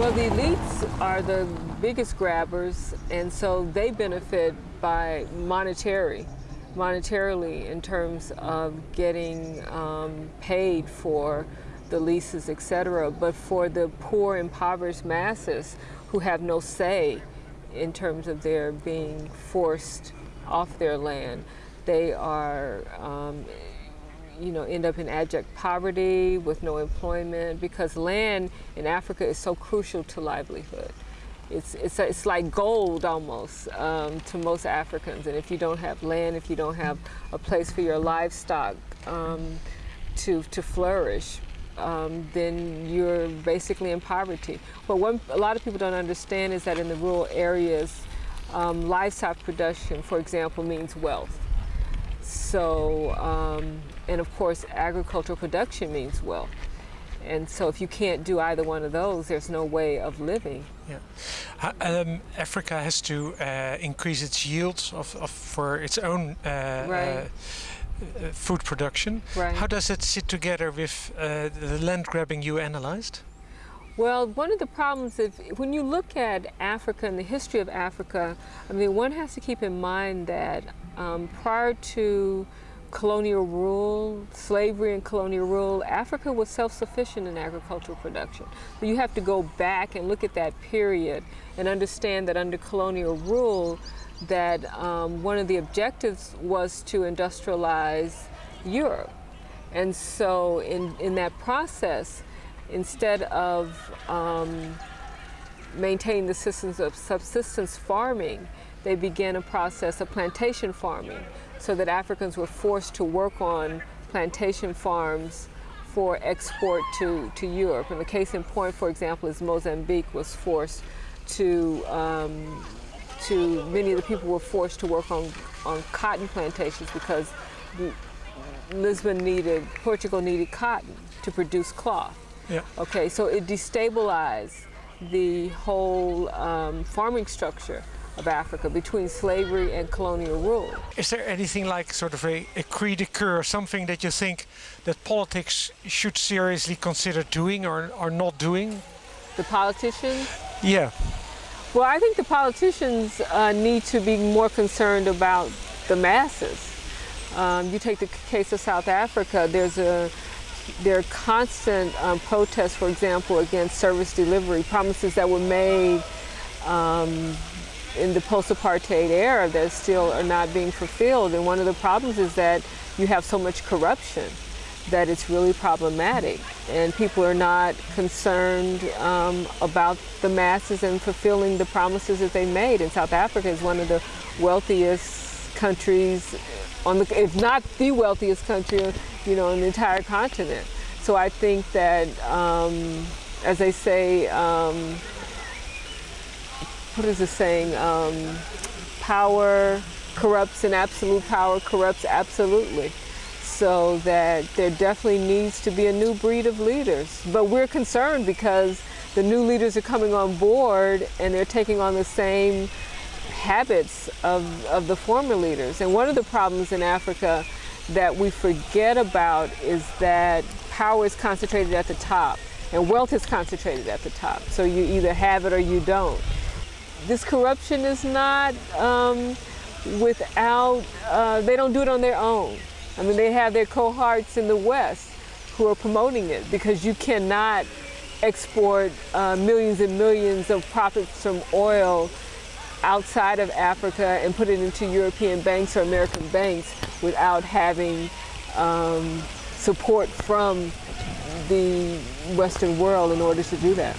Well, the elites are the biggest grabbers, and so they benefit by monetary, monetarily in terms of getting um, paid for the leases, etc. But for the poor, impoverished masses who have no say in terms of their being forced off their land, they are um, you know, end up in abject poverty with no employment because land in Africa is so crucial to livelihood. It's, it's, it's like gold almost um, to most Africans. And if you don't have land, if you don't have a place for your livestock um, to, to flourish, um, then you're basically in poverty. But what a lot of people don't understand is that in the rural areas, um, livestock production, for example, means wealth. So, um, and of course, agricultural production means wealth. And so if you can't do either one of those, there's no way of living. Yeah. Um, Africa has to uh, increase its yields of, of for its own uh, right. uh, food production. Right. How does it sit together with uh, the land grabbing you analyzed? Well, one of the problems is when you look at Africa and the history of Africa, I mean, one has to keep in mind that um, prior to colonial rule, slavery and colonial rule, Africa was self-sufficient in agricultural production. So you have to go back and look at that period and understand that under colonial rule, that um, one of the objectives was to industrialize Europe. And so in, in that process, instead of um, maintaining the systems of subsistence farming, they began a process of plantation farming so that Africans were forced to work on plantation farms for export to, to Europe. And the case in point, for example, is Mozambique was forced to, um, to many of the people were forced to work on, on cotton plantations because Lisbon needed, Portugal needed cotton to produce cloth. Yeah. Okay, so it destabilized the whole um, farming structure of Africa between slavery and colonial rule. Is there anything like sort of a, a cri de coeur, something that you think that politics should seriously consider doing or, or not doing? The politicians? Yeah. Well, I think the politicians uh, need to be more concerned about the masses. Um, you take the case of South Africa, there's a there are constant um, protests, for example, against service delivery, promises that were made um, in the post-apartheid era that still are not being fulfilled. And one of the problems is that you have so much corruption that it's really problematic. And people are not concerned um, about the masses and fulfilling the promises that they made. And South Africa is one of the wealthiest countries on the, if not the wealthiest country, you know, on the entire continent. So I think that, um, as they say, um, what is the saying? Um, power corrupts and absolute power corrupts absolutely. So that there definitely needs to be a new breed of leaders. But we're concerned because the new leaders are coming on board and they're taking on the same habits of, of the former leaders. And one of the problems in Africa that we forget about is that power is concentrated at the top and wealth is concentrated at the top. So you either have it or you don't this corruption is not um, without, uh, they don't do it on their own. I mean, they have their cohorts in the West who are promoting it because you cannot export uh, millions and millions of profits from oil outside of Africa and put it into European banks or American banks without having um, support from the Western world in order to do that.